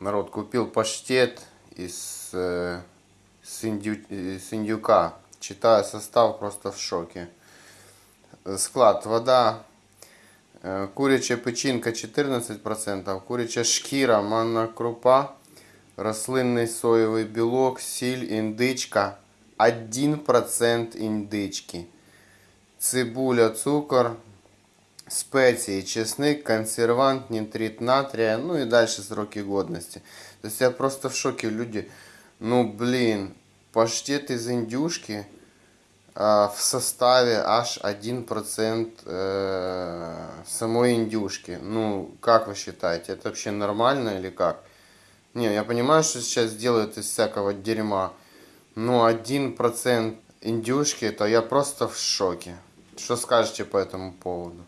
Народ, купил паштет из, э, с, индю, э, с индюка. Читаю состав, просто в шоке. Склад, вода, э, курячая печінка 14%, куряча шкіра, манна крупа, рослинний соєвий білок, сіль, індичка, 1% індички, цибуля, цукор, спеції, чесник, консервант, нитрит натрия, ну и дальше сроки годности. То есть я просто в шоке, люди. Ну, блин, паштет из индюшки а, в составе аж 1% э, самой индюшки. Ну, как вы считаете, это вообще нормально или как? Не, я понимаю, что сейчас делают из всякого дерьма, но 1% индюшки, то я просто в шоке. Что скажете по этому поводу?